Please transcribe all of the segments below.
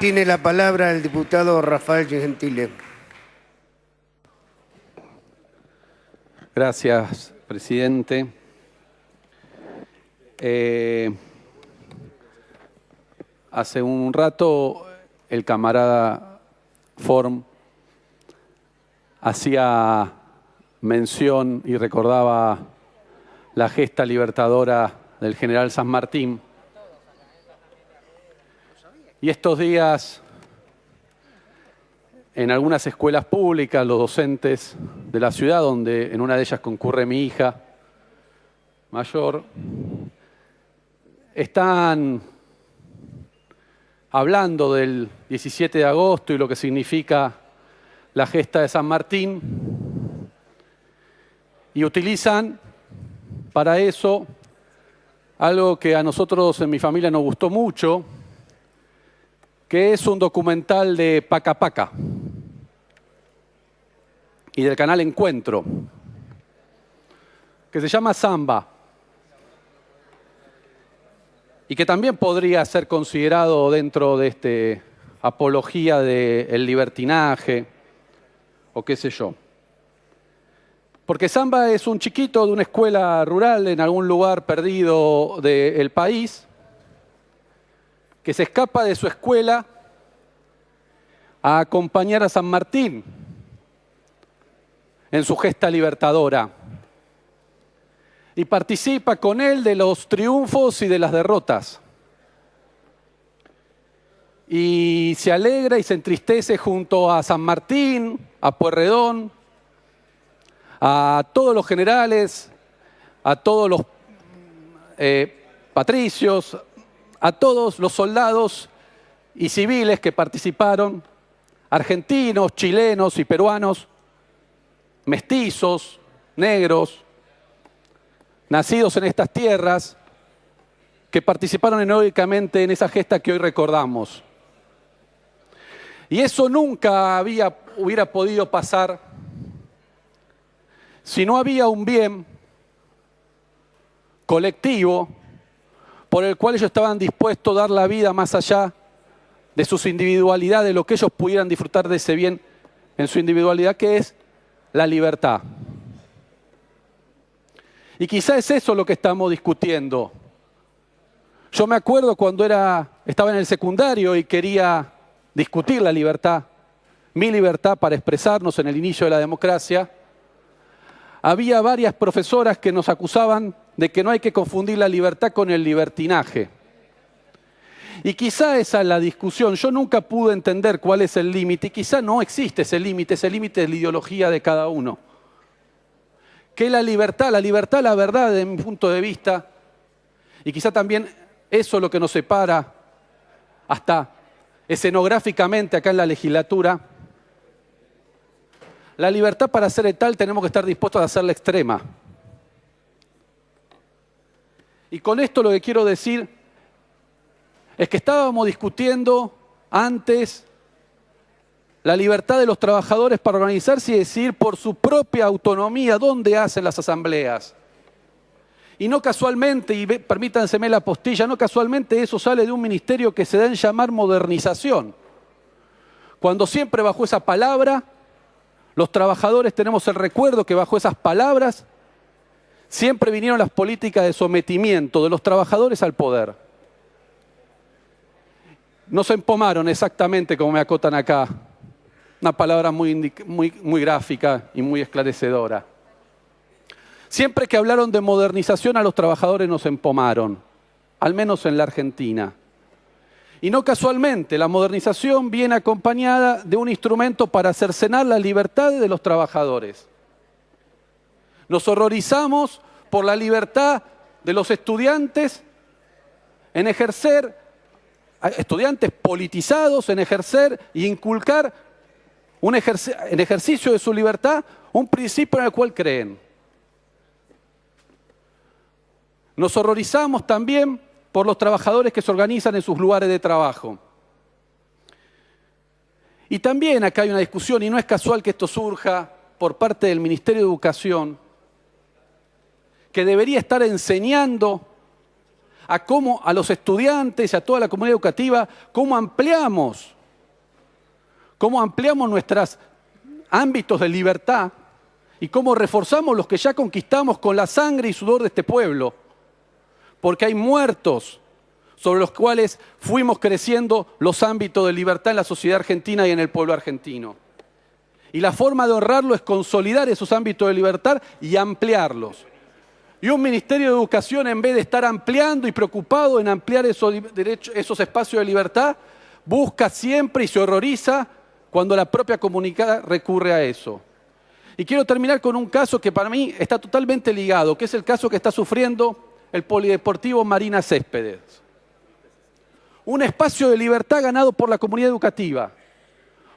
Tiene la palabra el diputado Rafael Gentile. Gracias, presidente. Eh, hace un rato el camarada Form hacía mención y recordaba la gesta libertadora del general San Martín. Y estos días, en algunas escuelas públicas, los docentes de la ciudad, donde en una de ellas concurre mi hija mayor, están hablando del 17 de agosto y lo que significa la gesta de San Martín y utilizan para eso algo que a nosotros en mi familia nos gustó mucho, que es un documental de Paca Paca y del canal Encuentro, que se llama Samba y que también podría ser considerado dentro de este apología del libertinaje o qué sé yo. Porque Samba es un chiquito de una escuela rural en algún lugar perdido del país, que se escapa de su escuela a acompañar a San Martín en su gesta libertadora y participa con él de los triunfos y de las derrotas. Y se alegra y se entristece junto a San Martín, a Puerredón, a todos los generales, a todos los eh, patricios, a todos los soldados y civiles que participaron, argentinos, chilenos y peruanos, mestizos, negros, nacidos en estas tierras, que participaron heroicamente en esa gesta que hoy recordamos. Y eso nunca hubiera podido pasar si no había un bien colectivo por el cual ellos estaban dispuestos a dar la vida más allá de sus individualidades, de lo que ellos pudieran disfrutar de ese bien en su individualidad, que es la libertad. Y quizá es eso lo que estamos discutiendo. Yo me acuerdo cuando era, estaba en el secundario y quería discutir la libertad, mi libertad para expresarnos en el inicio de la democracia, había varias profesoras que nos acusaban de que no hay que confundir la libertad con el libertinaje. Y quizá esa es la discusión. Yo nunca pude entender cuál es el límite y quizá no existe ese límite, ese límite es la ideología de cada uno. ¿Qué es la libertad? La libertad, la verdad, desde mi punto de vista, y quizá también eso es lo que nos separa hasta escenográficamente acá en la legislatura, la libertad para ser tal tenemos que estar dispuestos a hacerla extrema. Y con esto lo que quiero decir es que estábamos discutiendo antes la libertad de los trabajadores para organizarse y decidir por su propia autonomía dónde hacen las asambleas. Y no casualmente, y permítanseme la postilla, no casualmente eso sale de un ministerio que se da en llamar modernización. Cuando siempre bajo esa palabra, los trabajadores tenemos el recuerdo que bajo esas palabras siempre vinieron las políticas de sometimiento de los trabajadores al poder. No se empomaron exactamente como me acotan acá. Una palabra muy, muy, gráfica y muy esclarecedora. Siempre que hablaron de modernización a los trabajadores nos empomaron, al menos en la Argentina. Y no casualmente, la modernización viene acompañada de un instrumento para cercenar la libertad de los trabajadores. Nos horrorizamos por la libertad de los estudiantes en ejercer estudiantes politizados en ejercer e inculcar un en ejercicio de su libertad un principio en el cual creen. Nos horrorizamos también por los trabajadores que se organizan en sus lugares de trabajo. Y también acá hay una discusión, y no es casual que esto surja por parte del Ministerio de Educación, que debería estar enseñando a cómo a los estudiantes, a toda la comunidad educativa, cómo ampliamos, cómo ampliamos nuestros ámbitos de libertad y cómo reforzamos los que ya conquistamos con la sangre y sudor de este pueblo. Porque hay muertos sobre los cuales fuimos creciendo los ámbitos de libertad en la sociedad argentina y en el pueblo argentino. Y la forma de honrarlo es consolidar esos ámbitos de libertad y ampliarlos. Y un Ministerio de Educación, en vez de estar ampliando y preocupado en ampliar esos, espacios de libertad, busca siempre y se horroriza cuando la propia comunidad recurre a eso. Y quiero terminar con un caso que para mí está totalmente ligado, que es el caso que está sufriendo el Polideportivo Marina Céspedes. Un espacio de libertad ganado por la comunidad educativa.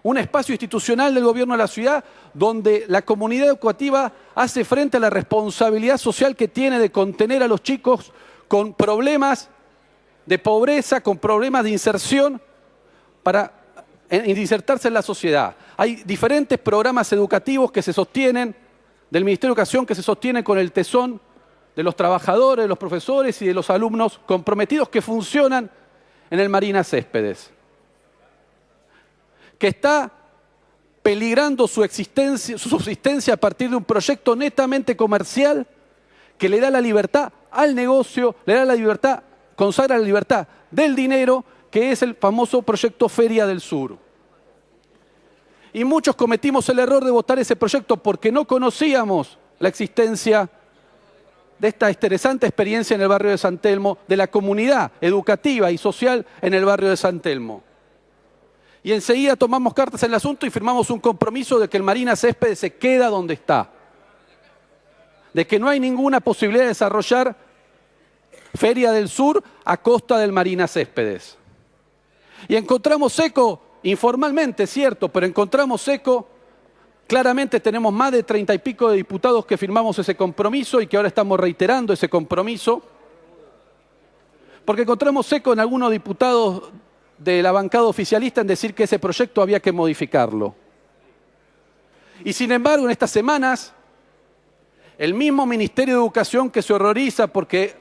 Un espacio institucional del gobierno de la ciudad donde la comunidad educativa hace frente a la responsabilidad social que tiene de contener a los chicos con problemas de pobreza, con problemas de inserción para insertarse en la sociedad. Hay diferentes programas educativos que se sostienen, del Ministerio de Educación, que se sostienen con el tesón de los trabajadores, de los profesores y de los alumnos comprometidos que funcionan en el Marina Céspedes. Que está peligrando su, existencia, su subsistencia a partir de un proyecto netamente comercial que le da la libertad al negocio, le da la libertad, consagra la libertad del dinero, que es el famoso proyecto Feria del Sur. Y muchos cometimos el error de votar ese proyecto porque no conocíamos la existencia de esta interesante experiencia en el barrio de San Telmo, de la comunidad educativa y social en el barrio de San Telmo. Y enseguida tomamos cartas en el asunto y firmamos un compromiso de que el Marina Céspedes se queda donde está. De que no hay ninguna posibilidad de desarrollar Feria del Sur a costa del Marina Céspedes. Y encontramos eco informalmente, cierto, pero encontramos eco. Claramente tenemos más de treinta y pico de diputados que firmamos ese compromiso y que ahora estamos reiterando ese compromiso. Porque encontramos eco en algunos diputados de la bancada oficialista en decir que ese proyecto había que modificarlo. Y sin embargo, en estas semanas, el mismo Ministerio de Educación que se horroriza porque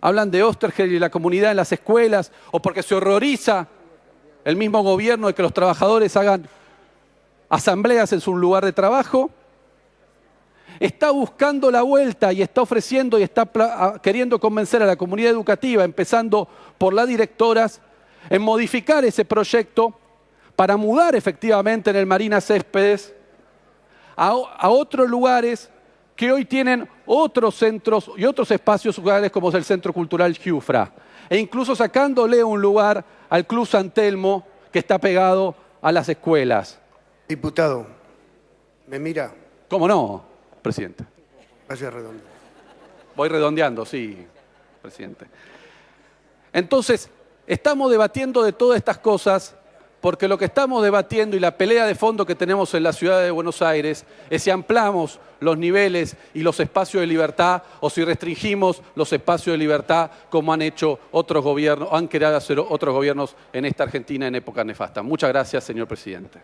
hablan de Ostergel y la comunidad en las escuelas, o porque se horroriza el mismo gobierno de que los trabajadores hagan asambleas en su lugar de trabajo, está buscando la vuelta y está ofreciendo y está queriendo convencer a la comunidad educativa, empezando por las directoras, en modificar ese proyecto para mudar efectivamente en el Marina Céspedes a, a otros lugares que hoy tienen otros centros y otros espacios como es el Centro Cultural Giufra, e incluso sacándole un lugar al Club San Telmo, que está pegado a las escuelas. Diputado, ¿me mira? ¿Cómo no, presidente? Vaya redondo. Voy redondeando, sí, presidente. Entonces, estamos debatiendo de todas estas cosas porque lo que estamos debatiendo y la pelea de fondo que tenemos en la ciudad de Buenos Aires es si ampliamos los niveles y los espacios de libertad o si restringimos los espacios de libertad como han hecho otros gobiernos, han querido hacer otros gobiernos en esta Argentina en época nefasta. Muchas gracias, señor presidente.